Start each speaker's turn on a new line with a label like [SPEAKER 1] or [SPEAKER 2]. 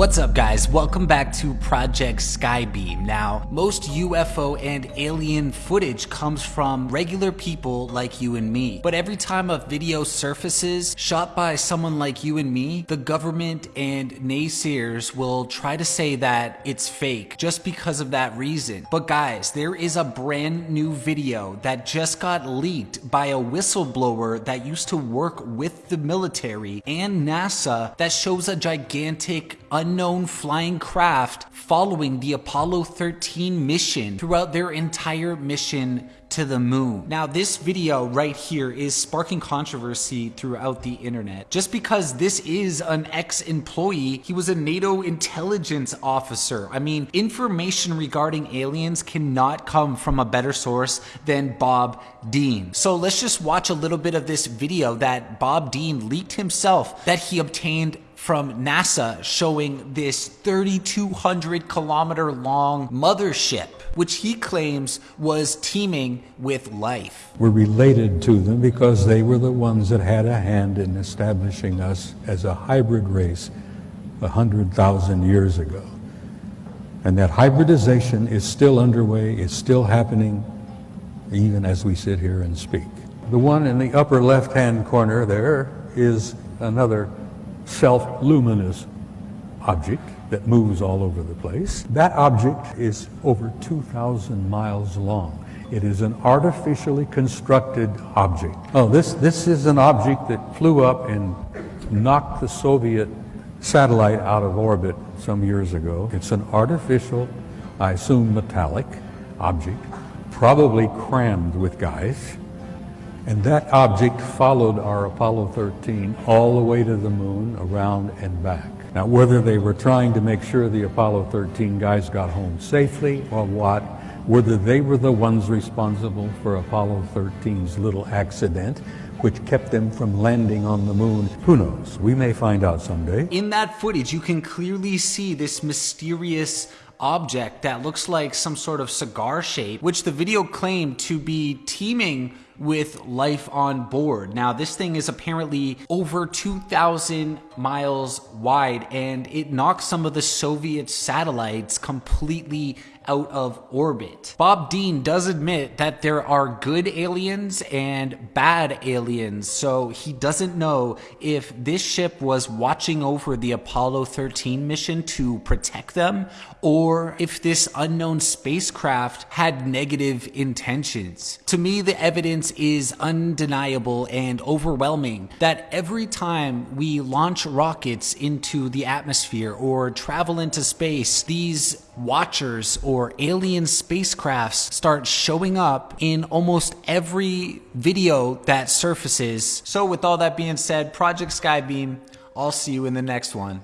[SPEAKER 1] What's up guys? Welcome back to Project Skybeam. Now, most UFO and alien footage comes from regular people like you and me. But every time a video surfaces shot by someone like you and me, the government and naysayers will try to say that it's fake just because of that reason. But guys, there is a brand new video that just got leaked by a whistleblower that used to work with the military and NASA that shows a gigantic unknown flying craft following the Apollo 13 mission throughout their entire mission to the moon. Now this video right here is sparking controversy throughout the internet. Just because this is an ex-employee, he was a NATO intelligence officer. I mean, information regarding aliens cannot come from a better source than Bob Dean. So let's just watch a little bit of this video that Bob Dean leaked himself that he obtained from NASA showing this 3,200 kilometer long mothership, which he claims was teeming with life.
[SPEAKER 2] We're related to them because they were the ones that had a hand in establishing us as a hybrid race 100,000 years ago. And that hybridization is still underway, it's still happening even as we sit here and speak. The one in the upper left-hand corner there is another self-luminous object that moves all over the place. That object is over 2,000 miles long. It is an artificially constructed object. Oh, this, this is an object that flew up and knocked the Soviet satellite out of orbit some years ago. It's an artificial, I assume metallic object, probably crammed with guys. And that object followed our Apollo 13 all the way to the moon, around and back. Now, whether they were trying to make sure the Apollo 13 guys got home safely or what, whether they were the ones responsible for Apollo 13's little accident, which kept them from landing on the moon, who knows? We may find out someday.
[SPEAKER 1] In that footage, you can clearly see this mysterious object that looks like some sort of cigar shape, which the video claimed to be teeming with life on board. Now, this thing is apparently over 2,000 miles wide and it knocked some of the Soviet satellites completely out of orbit. Bob Dean does admit that there are good aliens and bad aliens, so he doesn't know if this ship was watching over the Apollo 13 mission to protect them or if this unknown spacecraft had negative intentions. To me, the evidence is undeniable and overwhelming that every time we launch rockets into the atmosphere or travel into space, these watchers or alien spacecrafts start showing up in almost every video that surfaces. So with all that being said, Project Skybeam, I'll see you in the next one.